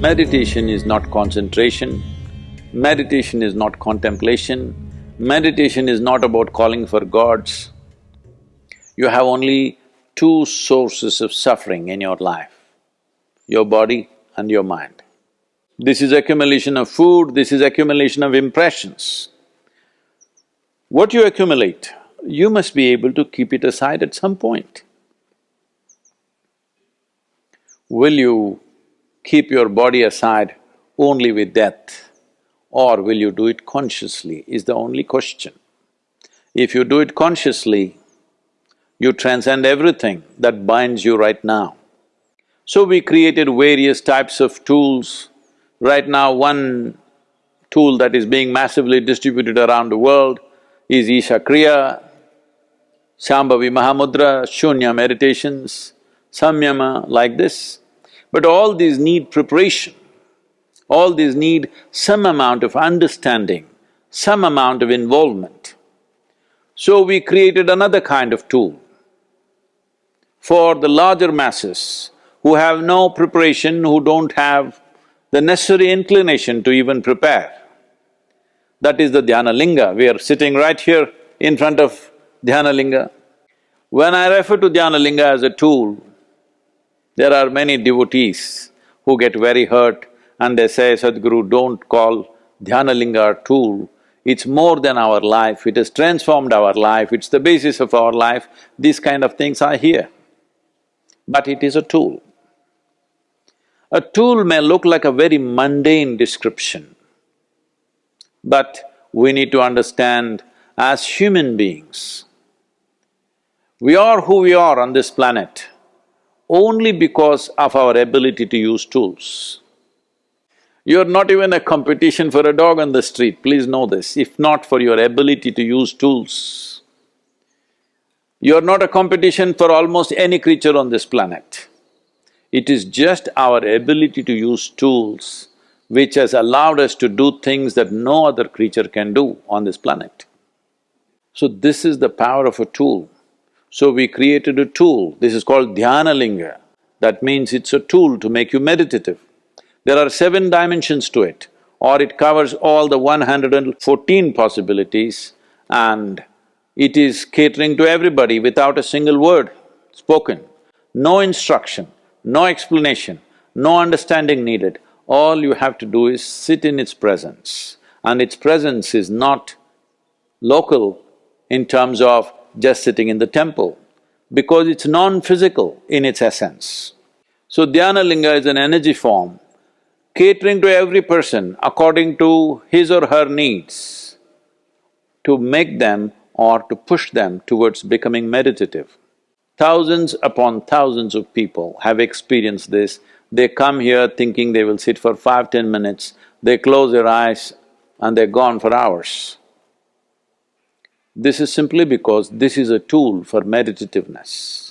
Meditation is not concentration, meditation is not contemplation, meditation is not about calling for gods. You have only two sources of suffering in your life, your body and your mind. This is accumulation of food, this is accumulation of impressions. What you accumulate, you must be able to keep it aside at some point. Will you keep your body aside only with death or will you do it consciously is the only question. If you do it consciously, you transcend everything that binds you right now. So we created various types of tools. Right now, one tool that is being massively distributed around the world is Isha Kriya, Shambhavi Mahamudra, Shunya meditations, Samyama, like this. But all these need preparation, all these need some amount of understanding, some amount of involvement. So we created another kind of tool for the larger masses who have no preparation, who don't have the necessary inclination to even prepare. That is the Dhyana Linga. We are sitting right here in front of Dhyana Linga. When I refer to Dhyana Linga as a tool, there are many devotees who get very hurt and they say, Sadhguru, don't call Dhyana Linga a tool. It's more than our life, it has transformed our life, it's the basis of our life. These kind of things are here. But it is a tool. A tool may look like a very mundane description, but we need to understand as human beings, we are who we are on this planet only because of our ability to use tools. You're not even a competition for a dog on the street, please know this, if not for your ability to use tools. You're not a competition for almost any creature on this planet. It is just our ability to use tools which has allowed us to do things that no other creature can do on this planet. So this is the power of a tool. So we created a tool, this is called Dhyana Linga. That means it's a tool to make you meditative. There are seven dimensions to it, or it covers all the one hundred and fourteen possibilities and it is catering to everybody without a single word spoken. No instruction, no explanation, no understanding needed. All you have to do is sit in its presence. And its presence is not local in terms of just sitting in the temple, because it's non-physical in its essence. So Dhyana Linga is an energy form catering to every person according to his or her needs to make them or to push them towards becoming meditative. Thousands upon thousands of people have experienced this. They come here thinking they will sit for five, ten minutes, they close their eyes and they're gone for hours. This is simply because this is a tool for meditativeness.